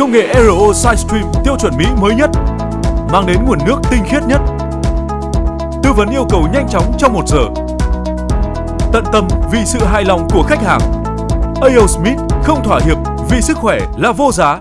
công nghệ RO SideStream tiêu chuẩn Mỹ mới nhất, mang đến nguồn nước tinh khiết nhất. Tư vấn yêu cầu nhanh chóng trong một giờ. Tận tâm vì sự hài lòng của khách hàng. AO Smith không thỏa hiệp vì sức khỏe là vô giá.